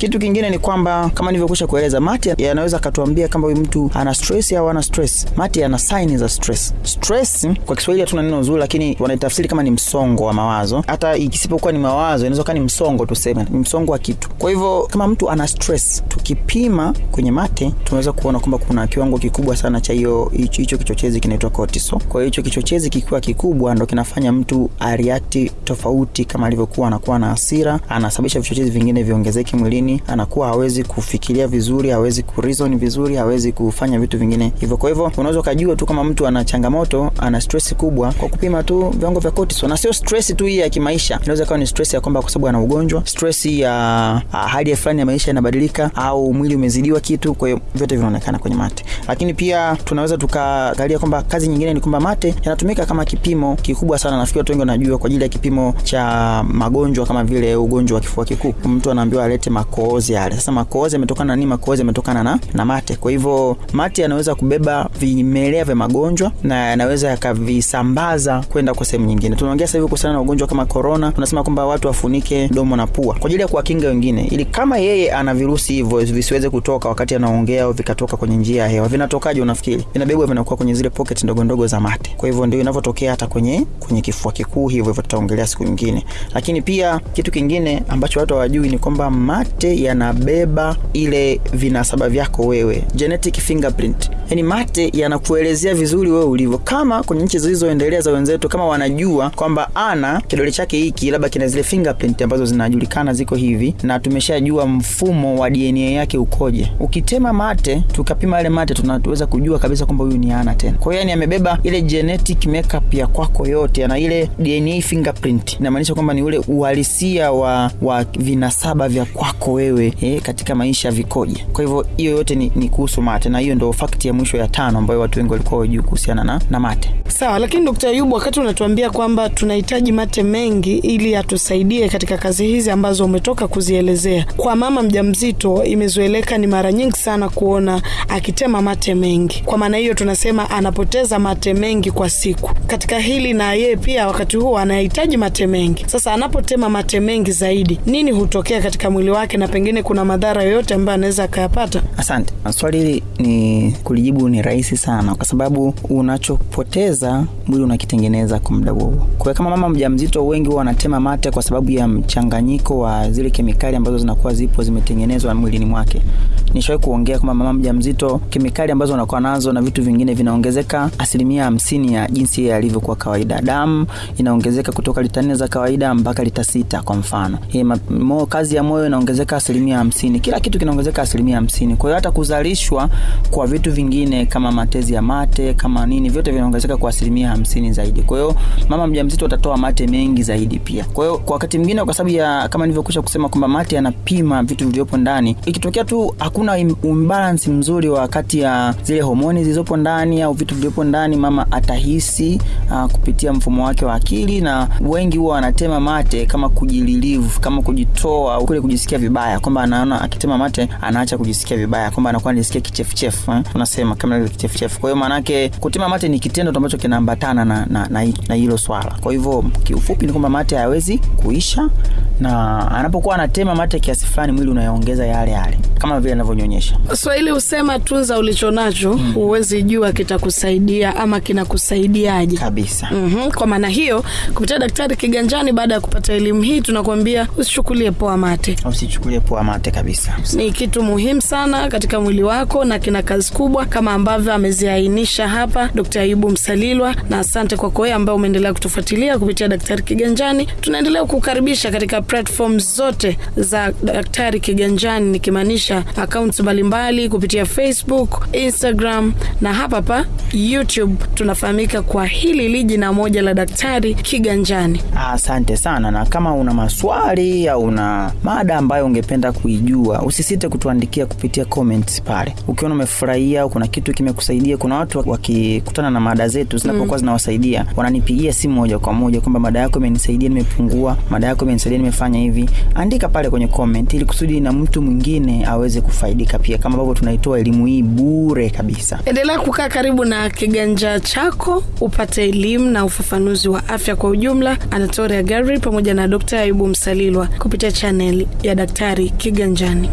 Kitu kingine ni kwamba kama nilivyokwisha kueleza, Mati yanaweza akatuambia kama huyu mtu ana stress au ana stress. Mati ana sign za stress. Stress kwa Kiswahili hatuna neno zuri, lakini wanaitafsiri kama ni msongo wa mawazo. Hata ikisipokuwa ni mawazo, inaweza kuwa ni msongo, tuseme ni msongo wa kitu. Kwa hivyo kama mtu ana stress, tukipima kwenye mate tunaweza kuona kwamba kuna kiwango kikubwa sana cha hiyo hicho kichochezi kinaitwa cortisol. Kwa hiyo hicho kichochezi kikiwa kikubwa, ndo kinafanya mtu ariati tofauti, kama alivyokuwa anakuwa na hasira, anasababisha vichochezi vingine viongezeke mwilini, anakuwa hawezi kufikiria vizuri, hawezi ku vizuri, hawezi kufanya vitu vingine hivyo. Kwa hivyo unaweza ukajua tu kama mtu ana changamoto, ana stress kubwa kwa kupima tu viwango vya cortisol, na sio stress tu hii ya kimaisha. Inaweza kuwa ni stress ya kwamba kwa sababu ana ugonjwa, stress ya hali fulani ya maisha inabadilika, au mwili umezidiwa kitu. Kwa hiyo vyote vinaonekana kwenye mate, lakini pia tunaweza tukaangalia kwamba kazi nyingine ni kwamba mate yanatumika kama kipimo kikubwa sana. Nafikiri watu wengi wanajua kwa ajili ya kipimo cha magonjwa kama vile ugonjwa wa kifua kikuu, mtu anaambiwa alete makohozi yale. Sasa makohozi yametokana na nini? Makohozi yametokana na, na mate. Kwa hivyo mate yanaweza kubeba vimelea vya magonjwa na yanaweza yakavisambaza kwenda kwa sehemu nyingine. Tunaongea sasa hivi kuhusiana na ugonjwa kama corona, tunasema kwamba watu wafunike domo na pua kwa ajili ya kuwakinga wengine, ili kama yeye ana virusi hivyo visiweze kutoka wakati anaongea au vikatoka kwenye njia ya hewa. Vinatokaje unafikiri? Vinabebwa, vinakuwa kwenye zile pocket ndogo ndogo za mate. Kwa hivyo ndio inavyotokea hata kwenye kwenye kifua kikuu, hivyo hivyo tutaongelea siku nyingine. Lakini pia kitu kingine ambacho watu hawajui ni kwamba mate yanabeba ile vinasaba vyako wewe, genetic fingerprint. Yani mate yanakuelezea vizuri wewe ulivyo. Kama kwenye nchi zilizoendelea za wenzetu, kama wanajua kwamba ana kidole chake hiki labda kina zile fingerprint ambazo zinajulikana ziko hivi, na tumeshajua mfumo wa DNA yake ukoje. Ukitema mate tukapima yale mate, tunaweza kujua kabisa kwamba huyu ni ana tena. Kwa hiyo yani amebeba ile genetic makeup ya kwako yote, ana ile DNA fingerprint, inamaanisha kwamba ni ule uhalisia wa, wa vinasaba vya kwako wewe eh, katika maisha vikoje. Kwa hivyo hiyo yote ni, ni kuhusu mate, na hiyo ndio fact ya mwisho ya tano ambayo watu wengi walikuwa wajui kuhusiana na, na mate. Sawa, lakini Dkt. Ayubu, wakati unatuambia kwamba tunahitaji mate mengi ili atusaidie katika kazi hizi ambazo umetoka kuzielezea, kwa mama mjamzito imezoeleka ni mara nyingi sana kuona akitema mate mengi. Kwa maana hiyo tunasema anapoteza mate mengi kwa siku. Katika hili na yeye pia wakati huo anahitaji mate mengi. Sasa anapotema mate mengi zaidi, nini hutokea katika mwili wake, na pengine kuna madhara yoyote ambayo anaweza akayapata? Asante. Swali hili ni kulijibu ni rahisi sana, kwa sababu unachopoteza mwili unakitengeneza kwa muda huo. Kwa kama mama mjamzito, wengi huwa wanatema mate kwa sababu ya mchanganyiko wa zile kemikali ambazo zinakuwa zipo zimetengenezwa mwilini mwake. Nishawahi kuongea kwamba mama mjamzito, kemikali ambazo anakuwa nazo na vitu vingine vinaongezeka asilimia hamsini ya jinsi yeye alivyokuwa kawaida. Damu inaongezeka kutoka lita nne za kawaida mpaka lita sita kwa mfano. Hii mo, kazi ya moyo inaongezeka asilimia hamsini. Kila kitu kinaongezeka asilimia hamsini. Kwa hiyo hata kuzalishwa kwa vitu vingine kama matezi ya mate kama nini, vyote vinaongezeka kwa asilimia hamsini zaidi. Kwa hiyo mama mjamzito atatoa mate mengi zaidi pia. Kwa hiyo kwa wakati mwingine, kwa sababu ya kama nilivyokwisha kusema kwamba mate yanapima vitu vilivyopo ndani, ikitokea tu hakuna imbalance mzuri wa kati ya zile homoni zilizopo ndani au vitu vilivyopo ndani, mama atahisi uh, kupitia mfumo wake wa akili, na wengi huwa wanatema mate kama kujililivu, kama kujitoa kule kujisikia vibaya, kwamba anaona akitema mate anaacha kujisikia vibaya, kwamba anakuwa anajisikia kichefuchefu eh? unasema kama kichefuchefu. Kwa hiyo maanake kutema mate ni kitendo ambacho kinaambatana na na, na, na hilo swala. Kwa hivyo kiufupi ni kwamba mate hayawezi kuisha, na anapokuwa anatema mate kiasi fulani, mwili unayoongeza yale yale kama vile anavyonyonyesha. Swahili husema tunza ulichonacho, huwezi mm. jua kitakusaidia ama kinakusaidiaje kabisa. mm-hmm. Kwa maana hiyo, kupitia Daktari Kiganjani, baada ya kupata elimu hii, tunakuambia usichukulie poa mate, usichukulie poa mate kabisa. Ni kitu muhimu sana katika mwili wako na kina kazi kubwa kama ambavyo ameziainisha hapa Dkt. Ayubu Msalilwa, na asante kwako wewe ambaye umeendelea kutufuatilia kupitia Daktari Kiganjani. Tunaendelea kukaribisha katika platform zote za Daktari Kiganjani, nikimaanisha akaunti mbalimbali kupitia Facebook, Instagram na hapa hapa YouTube tunafahamika kwa hili liji na moja la Daktari Kiganjani. Asante sana, na kama una maswali au una mada ambayo ungependa kuijua, usisite kutuandikia kupitia comments pale. Ukiona umefurahia kuna kitu kimekusaidia, kuna watu wakikutana na mada zetu zinapokuwa mm. zinawasaidia, wananipigia simu moja kwa moja kwamba mada yako imenisaidia, nimepungua, mada yako imenisaidia, nimefanya hivi. Andika pale kwenye comment ili kusudi na mtu mwingine aweze kufaidika pia, kama ambavyo tunaitoa elimu hii bure kabisa. Endelea kukaa karibu na kiganja chako upate elimu na ufafanuzi wa afya kwa ujumla. Anatoria Gary pamoja na Dr. Ayubu Msalilwa kupitia chaneli ya Daktari Kiganjani.